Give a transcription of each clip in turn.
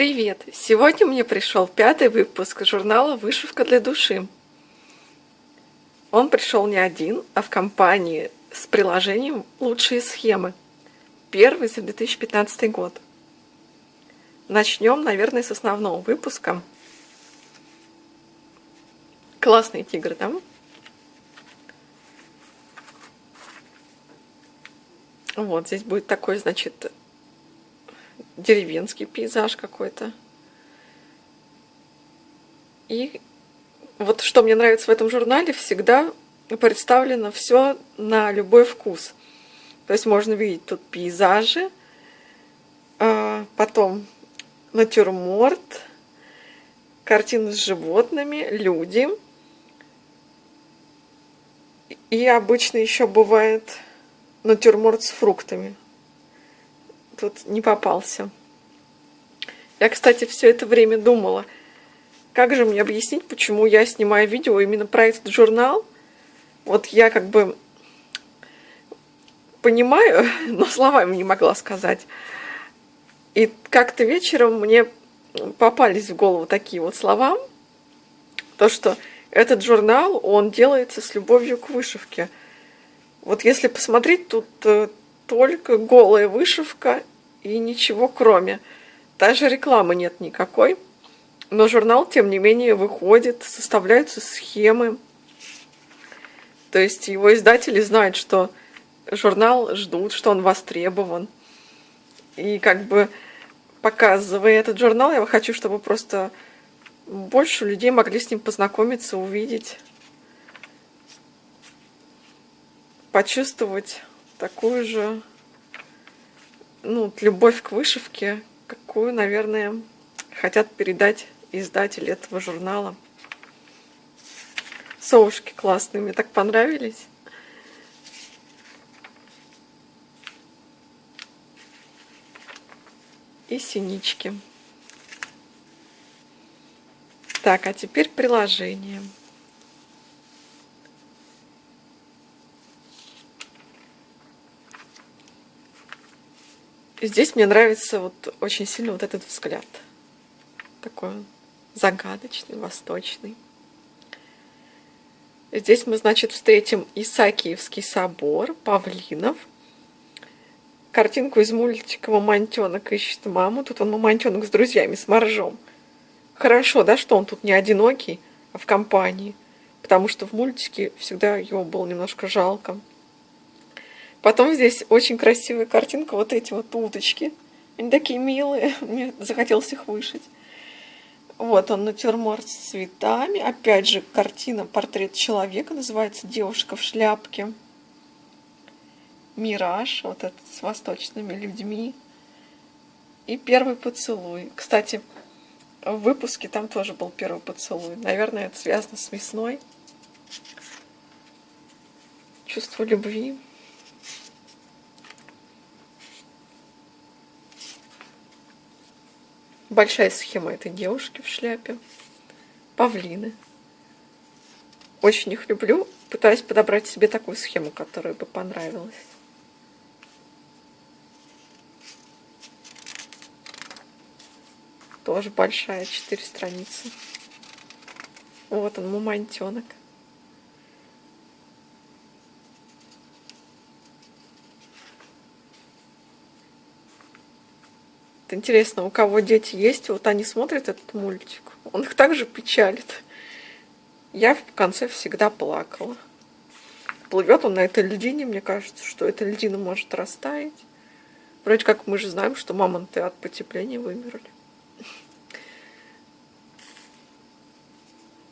Привет! Сегодня мне пришел пятый выпуск журнала «Вышивка для души». Он пришел не один, а в компании с приложением «Лучшие схемы». Первый за 2015 год. Начнем, наверное, с основного выпуска. Классный тигр, да? Вот, здесь будет такой, значит, деревенский пейзаж какой-то. И вот что мне нравится в этом журнале, всегда представлено все на любой вкус. То есть можно видеть тут пейзажи, а потом натюрморт, картины с животными, люди. И обычно еще бывает натюрморт с фруктами тут не попался. Я, кстати, все это время думала, как же мне объяснить, почему я снимаю видео именно про этот журнал. Вот я как бы понимаю, но словами не могла сказать. И как-то вечером мне попались в голову такие вот слова, то, что этот журнал, он делается с любовью к вышивке. Вот если посмотреть, тут э, только голая вышивка и ничего кроме. Даже рекламы нет никакой. Но журнал, тем не менее, выходит, составляются схемы. То есть его издатели знают, что журнал ждут, что он востребован. И как бы показывая этот журнал, я хочу, чтобы просто больше людей могли с ним познакомиться, увидеть, почувствовать такую же ну, любовь к вышивке, какую, наверное, хотят передать издатели этого журнала. Совушки классные, мне так понравились. И синички. Так, а теперь приложение. Здесь мне нравится вот очень сильно вот этот взгляд. Такой загадочный, восточный. Здесь мы, значит, встретим Исаакиевский собор, павлинов. Картинку из мультика «Мамонтенок ищет маму». Тут он мамонтенок с друзьями, с моржом. Хорошо, да, что он тут не одинокий, а в компании. Потому что в мультике всегда его было немножко жалко. Потом здесь очень красивая картинка, вот эти вот уточки. Они такие милые, мне захотелось их вышить. Вот он, натюрморт с цветами. Опять же, картина «Портрет человека» называется «Девушка в шляпке». Мираж, вот этот с восточными людьми. И первый поцелуй. Кстати, в выпуске там тоже был первый поцелуй. Наверное, это связано с весной. Чувство любви. Большая схема этой девушки в шляпе. Павлины. Очень их люблю. Пытаюсь подобрать себе такую схему, которая бы понравилась. Тоже большая, четыре страницы. Вот он, Интересно, у кого дети есть, вот они смотрят этот мультик, он их также печалит. Я в конце всегда плакала. Плывет он на этой льдине, мне кажется, что эта льдина может растаять. Вроде как мы же знаем, что мамонты от потепления вымерли.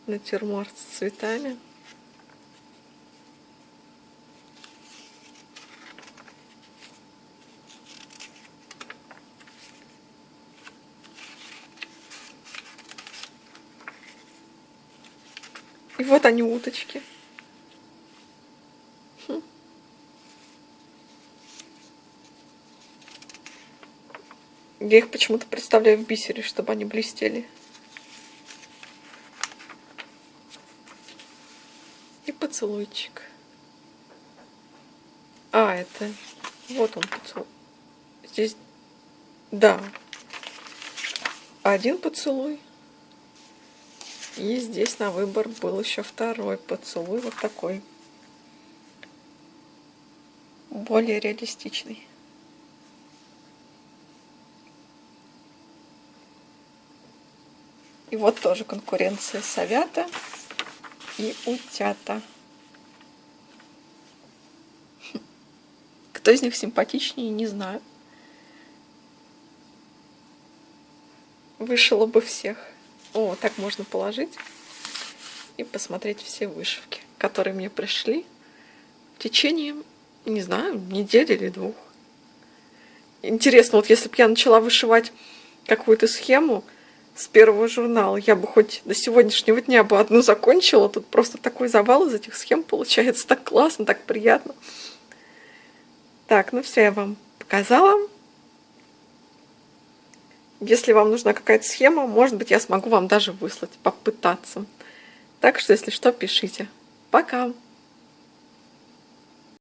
Натюрморт с цветами. И вот они уточки. Я их почему-то представляю в бисере, чтобы они блестели. И поцелуйчик. А, это... Вот он поцелуй. Здесь... Да. один поцелуй. И здесь на выбор был еще второй поцелуй, вот такой. Более реалистичный. И вот тоже конкуренция совята и утята. Кто из них симпатичнее, не знаю. Вышила бы всех. О, так можно положить и посмотреть все вышивки, которые мне пришли в течение, не знаю, недели или двух. Интересно, вот если бы я начала вышивать какую-то схему с первого журнала, я бы хоть до сегодняшнего дня бы одну закончила. Тут просто такой завал из этих схем получается. Так классно, так приятно. Так, ну все, я вам показала. Если вам нужна какая-то схема, может быть, я смогу вам даже выслать, попытаться. Так что, если что, пишите. Пока!